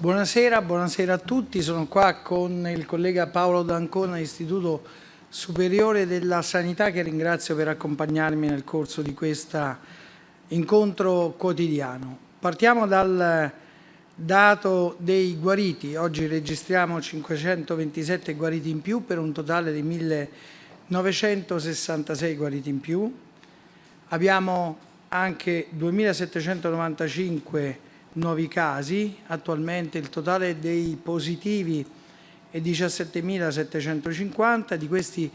Buonasera, buonasera a tutti. Sono qua con il collega Paolo D'Ancona, Istituto Superiore della Sanità, che ringrazio per accompagnarmi nel corso di questo incontro quotidiano. Partiamo dal dato dei guariti. Oggi registriamo 527 guariti in più per un totale di 1966 guariti in più. Abbiamo anche 2795 nuovi casi, attualmente il totale dei positivi è 17.750, di questi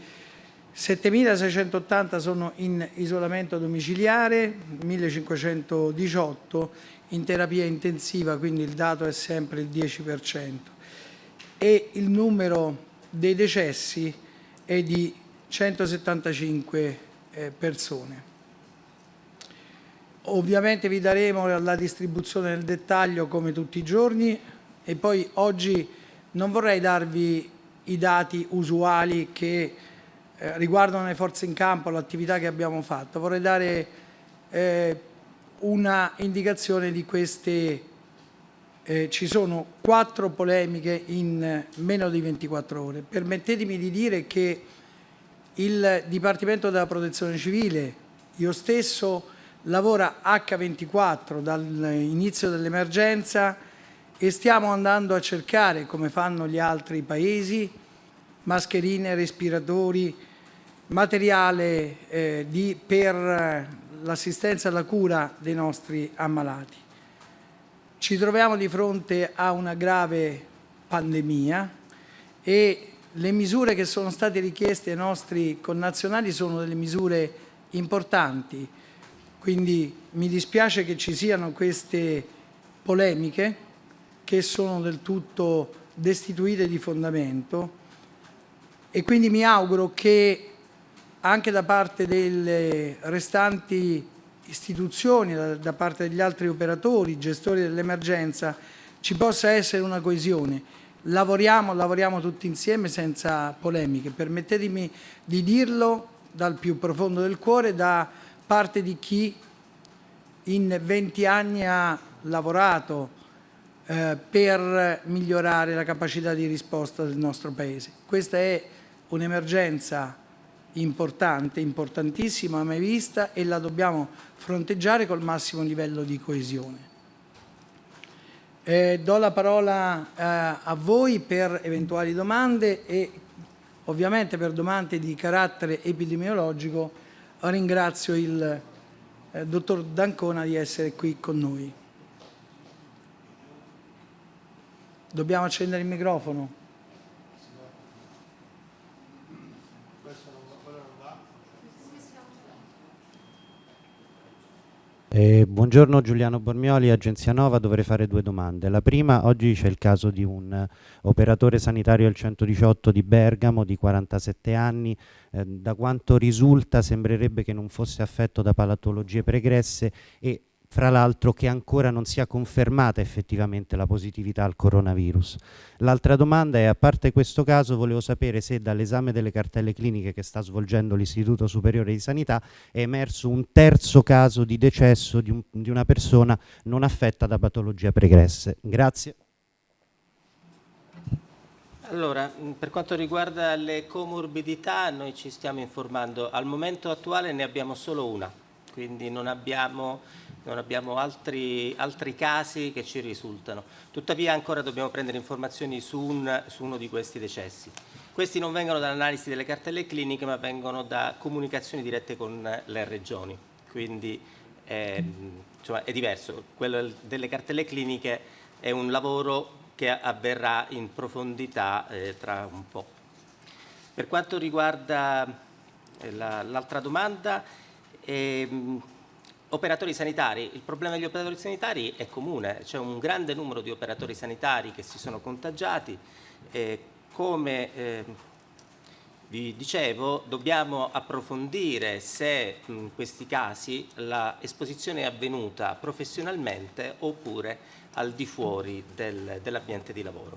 7.680 sono in isolamento domiciliare, 1.518 in terapia intensiva, quindi il dato è sempre il 10%. E il numero dei decessi è di 175 eh, persone. Ovviamente vi daremo la distribuzione nel dettaglio come tutti i giorni e poi oggi non vorrei darvi i dati usuali che eh, riguardano le forze in campo, l'attività che abbiamo fatto. Vorrei dare eh, una indicazione di queste. Eh, ci sono quattro polemiche in meno di 24 ore. Permettetemi di dire che il Dipartimento della Protezione Civile, io stesso, lavora H24 dall'inizio dell'emergenza e stiamo andando a cercare, come fanno gli altri paesi, mascherine, respiratori, materiale eh, di, per l'assistenza e la cura dei nostri ammalati. Ci troviamo di fronte a una grave pandemia e le misure che sono state richieste ai nostri connazionali sono delle misure importanti, quindi mi dispiace che ci siano queste polemiche che sono del tutto destituite di fondamento e quindi mi auguro che anche da parte delle restanti istituzioni, da, parte degli altri operatori, gestori dell'emergenza, ci possa essere una coesione. Lavoriamo, lavoriamo tutti insieme senza polemiche. Permettetemi di dirlo dal più profondo del cuore, da parte di chi in 20 anni ha lavorato eh, per migliorare la capacità di risposta del nostro Paese. Questa è un'emergenza importante, importantissima, mai vista e la dobbiamo fronteggiare col massimo livello di coesione. Eh, do la parola eh, a voi per eventuali domande e ovviamente per domande di carattere epidemiologico ringrazio il eh, dottor D'Ancona di essere qui con noi. Dobbiamo accendere il microfono. Eh, buongiorno Giuliano Bormioli, Agenzia Nova, dovrei fare due domande. La prima, oggi c'è il caso di un uh, operatore sanitario al 118 di Bergamo di 47 anni, eh, da quanto risulta sembrerebbe che non fosse affetto da patologie pregresse e fra l'altro che ancora non sia confermata effettivamente la positività al coronavirus. L'altra domanda è, a parte questo caso, volevo sapere se dall'esame delle cartelle cliniche che sta svolgendo l'Istituto Superiore di Sanità è emerso un terzo caso di decesso di, un, di una persona non affetta da patologie pregresse. Grazie. Allora, per quanto riguarda le comorbidità, noi ci stiamo informando. Al momento attuale ne abbiamo solo una, quindi non abbiamo non abbiamo altri, altri, casi che ci risultano. Tuttavia ancora dobbiamo prendere informazioni su, un, su uno di questi decessi. Questi non vengono dall'analisi delle cartelle cliniche ma vengono da comunicazioni dirette con le regioni, quindi è, insomma, è diverso. Quello delle cartelle cliniche è un lavoro che avverrà in profondità eh, tra un po'. Per quanto riguarda eh, l'altra la, domanda, ehm, Operatori sanitari, il problema degli operatori sanitari è comune, c'è un grande numero di operatori sanitari che si sono contagiati, eh, come eh, vi dicevo dobbiamo approfondire se in questi casi l'esposizione è avvenuta professionalmente oppure al di fuori del, dell'ambiente di lavoro.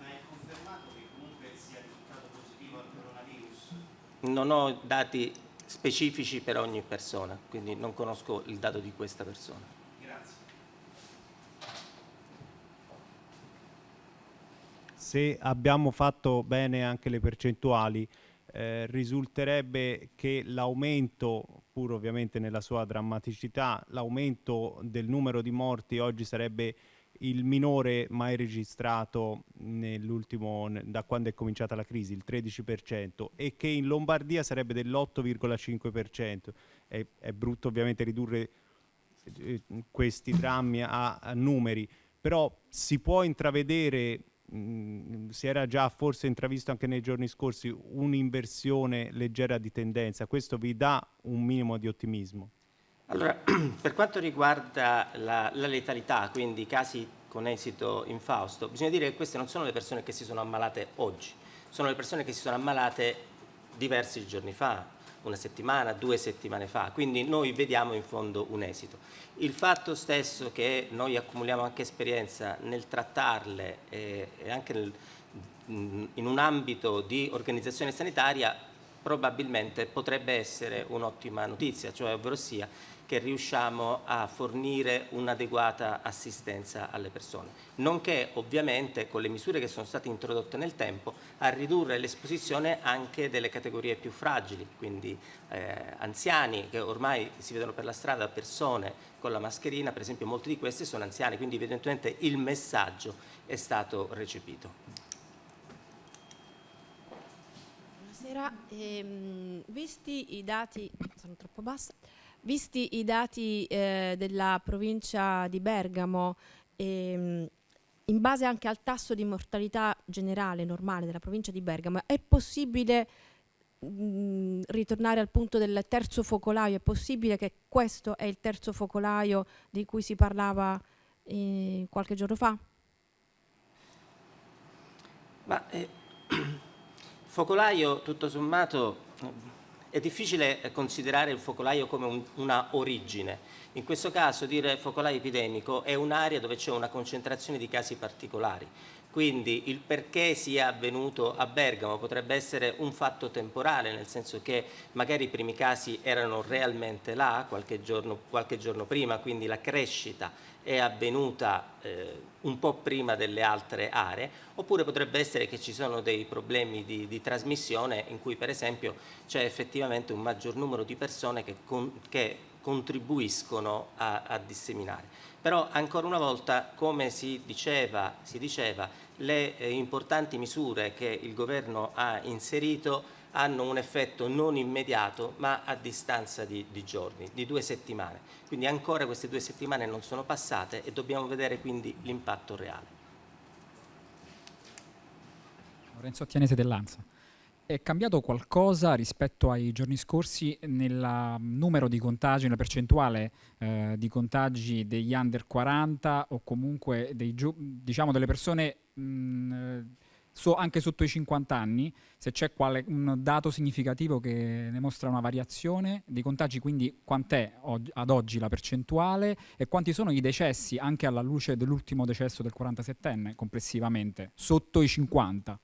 Ma è confermato che comunque sia risultato positivo al coronavirus? Non ho dati specifici per ogni persona, quindi non conosco il dato di questa persona. Grazie. se abbiamo fatto bene anche le percentuali, eh, risulterebbe che l'aumento, pur ovviamente nella sua drammaticità, l'aumento del numero di morti oggi sarebbe il minore mai registrato nell'ultimo, da quando è cominciata la crisi, il 13%, e che in Lombardia sarebbe dell'8,5%. È, è brutto ovviamente ridurre eh, questi drammi a, a numeri, però si può intravedere mh, si era già forse intravisto anche nei giorni scorsi un'inversione leggera di tendenza, questo vi dà un minimo di ottimismo? Allora, per quanto riguarda la, la letalità, quindi casi con esito infausto, bisogna dire che queste non sono le persone che si sono ammalate oggi, sono le persone che si sono ammalate diversi giorni fa, una settimana, due settimane fa, quindi noi vediamo in fondo un esito. Il fatto stesso che noi accumuliamo anche esperienza nel trattarle e, e anche nel, in un ambito di organizzazione sanitaria probabilmente potrebbe essere un'ottima notizia, cioè ovvero sia che riusciamo a fornire un'adeguata assistenza alle persone, nonché ovviamente con le misure che sono state introdotte nel tempo a ridurre l'esposizione anche delle categorie più fragili, quindi eh, anziani che ormai si vedono per la strada persone con la mascherina, per esempio molti di questi sono anziani, quindi evidentemente il messaggio è stato recepito. Buonasera, ehm, visti i dati, visti i dati eh, della provincia di Bergamo, ehm, in base anche al tasso di mortalità generale normale della provincia di Bergamo, è possibile mh, mm, ritornare al punto del terzo focolaio? È possibile che questo è il terzo focolaio di cui si parlava eh, qualche giorno fa? Ma, eh, focolaio, tutto sommato, è difficile considerare il focolaio come un, una origine. In questo caso dire focolaio epidemico è un'area dove c'è una concentrazione di casi particolari. Quindi il perché sia avvenuto a Bergamo potrebbe essere un fatto temporale, nel senso che magari i primi casi erano realmente là qualche giorno, qualche giorno prima, quindi la crescita è avvenuta eh, un po' prima delle altre aree, oppure potrebbe essere che ci sono dei problemi di, di trasmissione in cui per esempio c'è effettivamente un maggior numero di persone che, con, che contribuiscono a, a, disseminare. Però ancora una volta, come si diceva, si diceva le eh, importanti misure che il governo ha inserito hanno un effetto non immediato ma a distanza di, di, giorni, di due settimane. Quindi ancora queste due settimane non sono passate e dobbiamo vedere quindi l'impatto reale. Lorenzo Attianese dell'Ansa. È cambiato qualcosa rispetto ai giorni scorsi nel numero di contagi, nella percentuale eh, di contagi degli under 40 o comunque dei, diciamo, delle persone mh, so, anche sotto i 50 anni, se c'è un dato significativo che ne mostra una variazione dei contagi, quindi quant'è ad oggi la percentuale e quanti sono i decessi anche alla luce dell'ultimo decesso del 47enne complessivamente, sotto i 50?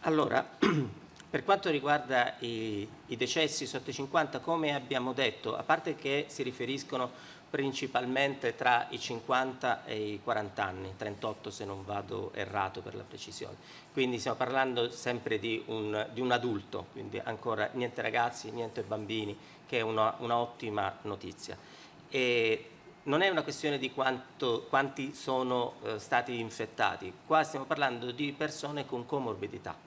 Allora, per quanto riguarda i, i decessi sotto i 50, come abbiamo detto, a parte che si riferiscono principalmente tra i 50 e i 40 anni, 38 se non vado errato per la precisione. Quindi stiamo parlando sempre di un, di un adulto, quindi ancora niente ragazzi, niente bambini, che è un'ottima notizia. E non è una questione di quanto, quanti sono eh, stati infettati, qua stiamo parlando di persone con comorbidità.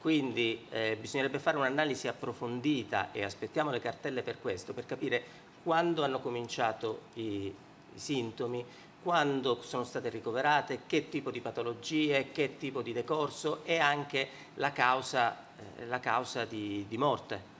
Quindi eh, bisognerebbe fare un'analisi approfondita e aspettiamo le cartelle per questo, per capire quando hanno cominciato i, i sintomi, quando sono state ricoverate, che tipo di patologie, che tipo di decorso e anche la causa, eh, la causa di, di, morte.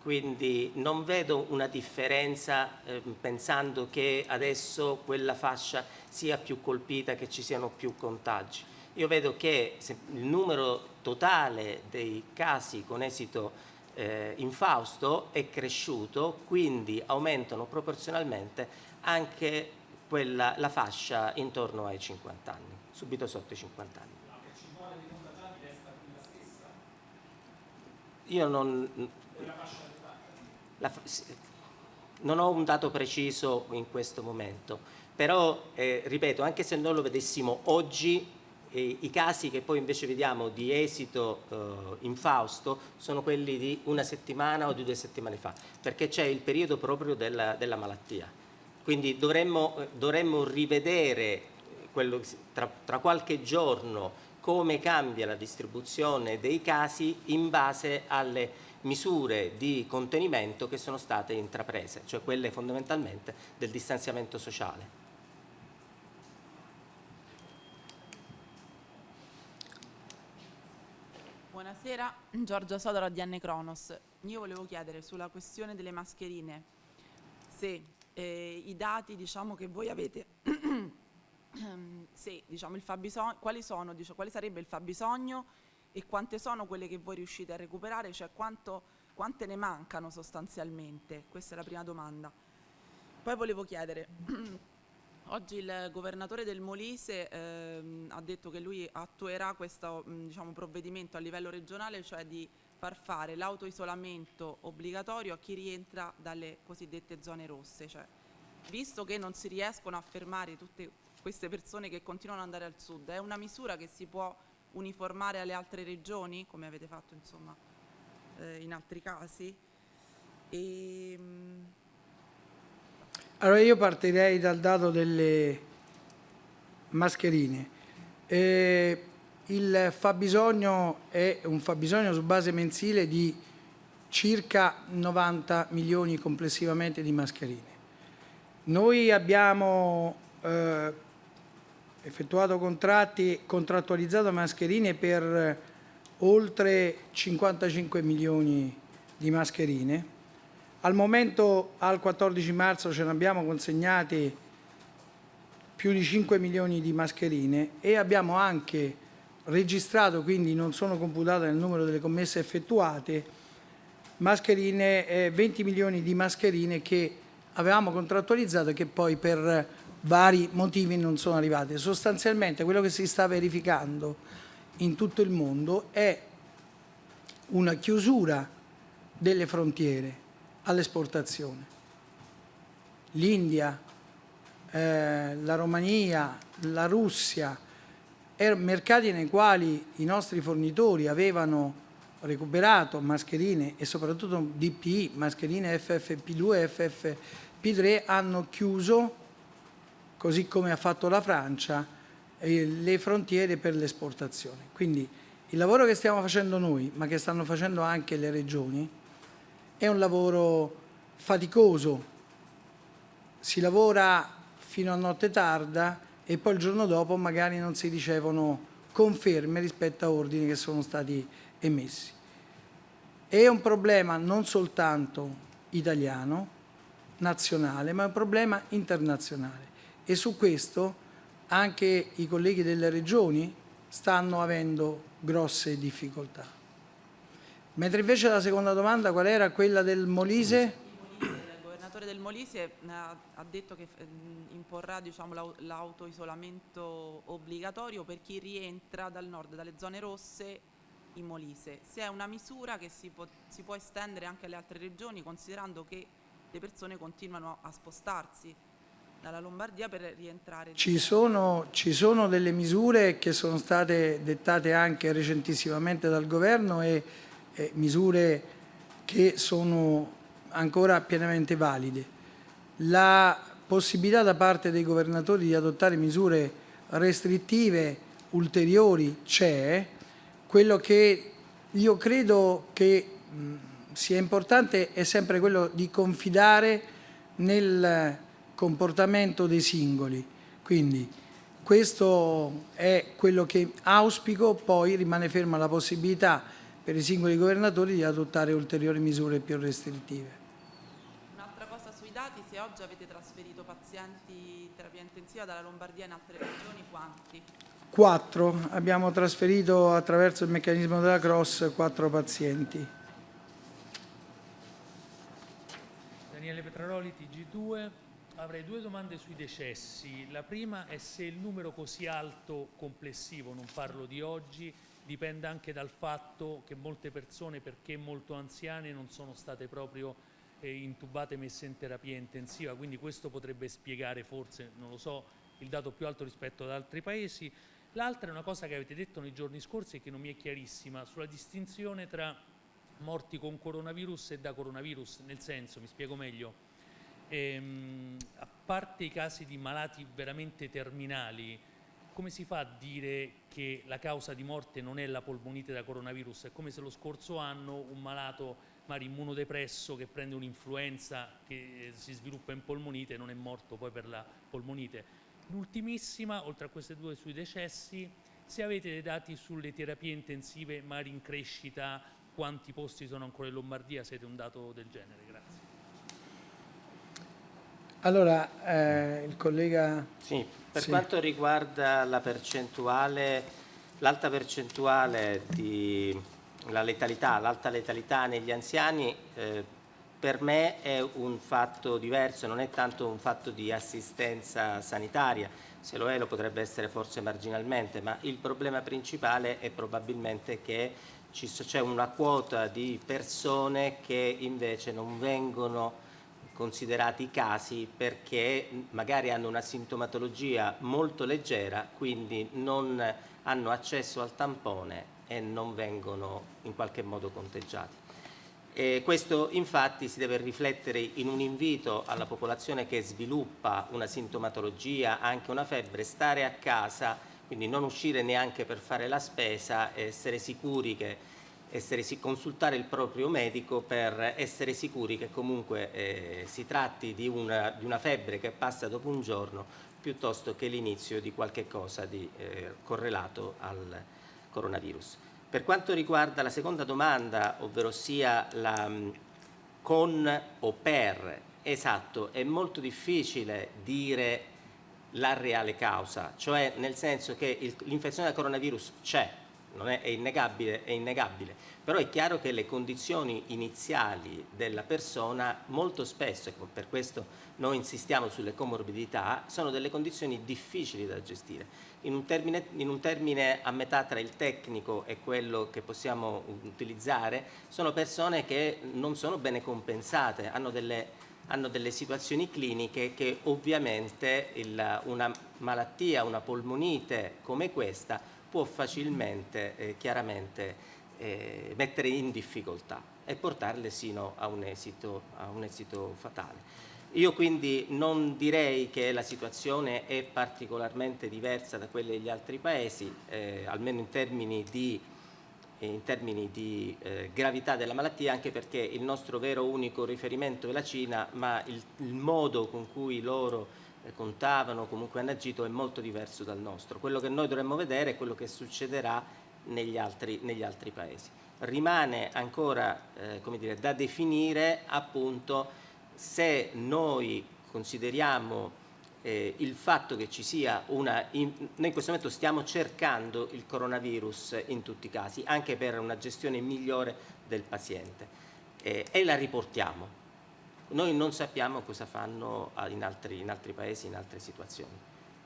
Quindi non vedo una differenza eh, pensando che adesso quella fascia sia più colpita, che ci siano più contagi. Io vedo che il numero totale dei casi con esito eh, infausto è cresciuto, quindi aumentano proporzionalmente anche quella, la fascia intorno ai 50 anni, subito sotto i 50 anni. La percentuale di contagiati resta la stessa? Io non... La, non ho un dato preciso in questo momento, però eh, ripeto, anche se non lo vedessimo oggi, E I casi che poi invece vediamo di esito eh, infausto sono quelli di una settimana o di due settimane fa, perché c'è il periodo proprio della, della malattia. Quindi dovremmo, dovremmo rivedere quello, tra, tra qualche giorno come cambia la distribuzione dei casi in base alle misure di contenimento che sono state intraprese, cioè quelle fondamentalmente del distanziamento sociale. Buonasera, Giorgia Sodora di Anne Cronos. Io volevo chiedere sulla questione delle mascherine se eh, i dati diciamo, che voi avete, se, diciamo, quali, sono, diciamo, quale sarebbe il fabbisogno e quante sono quelle che voi riuscite a recuperare, cioè quanto, quante ne mancano sostanzialmente? Questa è la prima domanda. Poi volevo chiedere, oggi il governatore del Molise ehm, ha detto che lui attuerà questo diciamo, provvedimento a livello regionale, cioè di far fare l'autoisolamento obbligatorio a chi rientra dalle cosiddette zone rosse. Cioè, visto che non si riescono a fermare tutte queste persone che continuano ad andare al sud, è una misura che si può uniformare alle altre regioni, come avete fatto insomma, eh, in altri casi? E, ehm, allora io partirei dal dato delle mascherine. Eh, il fabbisogno è un fabbisogno su base mensile di circa 90 milioni complessivamente di mascherine. Noi abbiamo eh, effettuato contratti, contrattualizzato mascherine per oltre 55 milioni di mascherine. Al momento, al 14 marzo, ce ne abbiamo consegnati più di 5 milioni di mascherine e abbiamo anche registrato, quindi non sono computate nel numero delle commesse effettuate, mascherine, eh, 20 milioni di mascherine che avevamo contrattualizzato e che poi per vari motivi non sono arrivate. Sostanzialmente quello che si sta verificando in tutto il mondo è una chiusura delle frontiere all'esportazione. L'India, eh, la Romania, la Russia, erano mercati nei quali i nostri fornitori avevano recuperato mascherine e soprattutto DPI, mascherine FFP2 e FFP3, hanno chiuso così come ha fatto la Francia, eh, le frontiere per l'esportazione. Quindi il lavoro che stiamo facendo noi, ma che stanno facendo anche le regioni, è un lavoro faticoso. Si lavora fino a notte tarda e poi il giorno dopo magari non si ricevono conferme rispetto a ordini che sono stati emessi. È un problema non soltanto italiano, nazionale, ma è un problema internazionale e su questo anche i colleghi delle regioni stanno avendo grosse difficoltà. Mentre invece la seconda domanda qual era? Quella del Molise? Il governatore del Molise eh, ha detto che mm, imporrà diciamo, l'autoisolamento obbligatorio per chi rientra dal nord, dalle zone rosse in Molise. Se è una misura che si può, si può estendere anche alle altre regioni considerando che le persone continuano a spostarsi dalla Lombardia per rientrare. Ci sono, ci sono, delle misure che sono state dettate anche recentissimamente dal governo e, e misure che sono ancora pienamente valide. La possibilità da parte dei governatori di adottare misure restrittive ulteriori c'è, quello che io credo che mh, sia importante è sempre quello di confidare nel comportamento dei singoli. Quindi questo è quello che auspico, poi rimane ferma la possibilità per i singoli governatori di adottare ulteriori misure più restrittive. Un'altra cosa sui dati, se oggi avete trasferito pazienti in terapia intensiva dalla Lombardia in altre regioni, quanti? Quattro, abbiamo trasferito attraverso il meccanismo della Cross quattro pazienti. Daniele Petraroli, TG2. Avrei due domande sui decessi. La prima è se il numero così alto complessivo, non parlo di oggi, dipende anche dal fatto che molte persone, perché molto anziane, non sono state proprio eh, intubate, messe in terapia intensiva, quindi questo potrebbe spiegare forse, non lo so, il dato più alto rispetto ad altri paesi. L'altra è una cosa che avete detto nei giorni scorsi e che non mi è chiarissima, sulla distinzione tra morti con coronavirus e da coronavirus, nel senso, mi spiego meglio, ehm, a parte i casi di malati veramente terminali, come si fa a dire che la causa di morte non è la polmonite da coronavirus? È come se lo scorso anno un malato magari immunodepresso che prende un'influenza che si sviluppa in polmonite non è morto poi per la polmonite. L'ultimissima, oltre a queste due sui decessi, se avete dei dati sulle terapie intensive magari in crescita, quanti posti sono ancora in Lombardia, siete un dato del genere? Allora, eh, il collega... Sì, per Sì. quanto riguarda la percentuale, l'alta percentuale di la letalità, l'alta letalità negli anziani, eh, per me è un fatto diverso, non è tanto un fatto di assistenza sanitaria, se lo è lo potrebbe essere forse marginalmente, ma il problema principale è probabilmente che c'è una quota di persone che invece non vengono considerati casi perché magari hanno una sintomatologia molto leggera, quindi non hanno accesso al tampone e non vengono in qualche modo conteggiati. E questo infatti si deve riflettere in un invito alla popolazione che sviluppa una sintomatologia, anche una febbre, stare a casa, quindi non uscire neanche per fare la spesa, essere sicuri che essere, consultare il proprio medico per essere sicuri che comunque eh, si tratti di una, di una febbre che passa dopo un giorno piuttosto che l'inizio di qualche cosa di eh, correlato al coronavirus. Per quanto riguarda la seconda domanda, ovvero sia la mh, con o per, esatto, è molto difficile dire la reale causa, cioè nel senso che l'infezione da coronavirus c'è, è, è innegabile, è innegabile, però è chiaro che le condizioni iniziali della persona molto spesso, e per questo noi insistiamo sulle comorbidità, sono delle condizioni difficili da gestire. In un, termine, in un termine a metà tra il tecnico e quello che possiamo utilizzare, sono persone che non sono bene compensate, hanno delle hanno delle situazioni cliniche che ovviamente il- una malattia, una polmonite come questa può facilmente, eh, chiaramente, eh, mettere in difficoltà e portarle sino a un esito, a un esito fatale. Io quindi non direi che la situazione è particolarmente diversa da quelle degli altri paesi, eh, almeno in termini di in termini di eh, gravità della malattia, anche perché il nostro vero unico riferimento è la Cina, ma il, il modo con cui loro contavano, comunque hanno agito, è molto diverso dal nostro. Quello che noi dovremmo vedere è quello che succederà negli altri, negli altri paesi. Rimane ancora eh, dire, da definire appunto se noi consideriamo eh, il fatto che ci sia una... in- noi in questo momento stiamo cercando il coronavirus in tutti i casi, anche per una gestione migliore del paziente eh, e la riportiamo. Noi non sappiamo cosa fanno in altri, in altri paesi, in altre situazioni.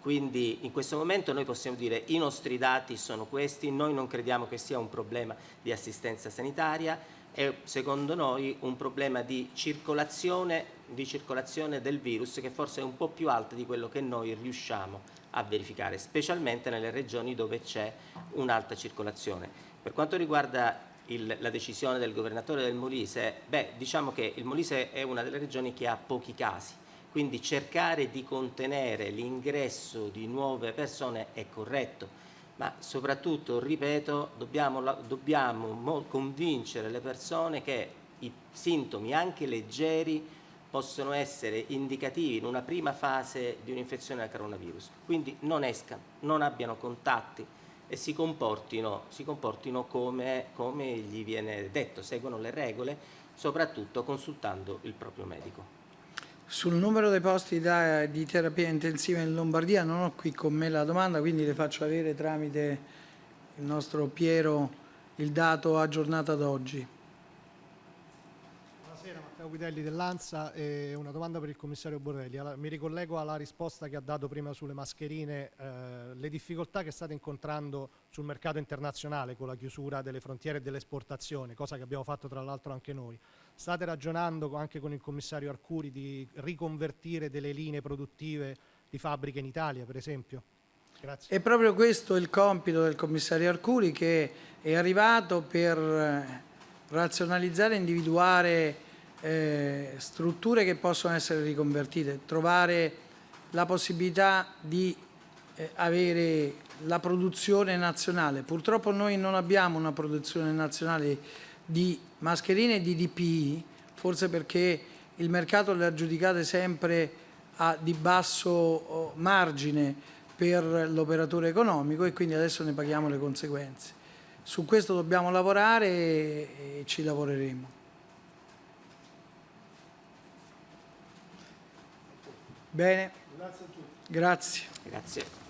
Quindi in questo momento noi possiamo dire i nostri dati sono questi, noi non crediamo che sia un problema di assistenza sanitaria, è secondo noi un problema di circolazione, di circolazione del virus che forse è un po' più alta di quello che noi riusciamo a verificare, specialmente nelle regioni dove c'è un'alta circolazione. Per quanto riguarda il- la decisione del governatore del Molise, beh, diciamo che il Molise è una delle regioni che ha pochi casi, quindi cercare di contenere l'ingresso di nuove persone è corretto, ma soprattutto, ripeto, dobbiamo, dobbiamo mo- convincere le persone che i sintomi, anche leggeri, possono essere indicativi in una prima fase di un'infezione da coronavirus. Quindi non escano, non abbiano contatti e si comportino, si comportino come, come gli viene detto, seguono le regole, soprattutto consultando il proprio medico. Sul numero dei posti da- di terapia intensiva in Lombardia non ho qui con me la domanda, quindi le faccio avere tramite il nostro Piero il dato aggiornato ad oggi. Matteo Guidelli dell'ANSA e una domanda per il commissario Borrelli. Mi ricollego alla risposta che ha dato prima sulle mascherine, eh, le difficoltà che state incontrando sul mercato internazionale con la chiusura delle frontiere e dell'esportazione, cosa che abbiamo fatto tra l'altro anche noi. State ragionando anche con il commissario Arcuri di riconvertire delle linee produttive di fabbriche in Italia, per esempio? Grazie. È proprio questo il compito del commissario Arcuri che è arrivato per eh, razionalizzare e individuare eh, strutture che possono essere riconvertite, trovare la possibilità di eh, avere la produzione nazionale. Purtroppo noi non abbiamo una produzione nazionale di mascherine e di DPI, forse perché il mercato le ha giudicate sempre a, di basso oh, margine per l'operatore economico e quindi adesso ne paghiamo le conseguenze. Su questo dobbiamo lavorare e ci lavoreremo. Bene. Grazie a tutti. Grazie. Grazie.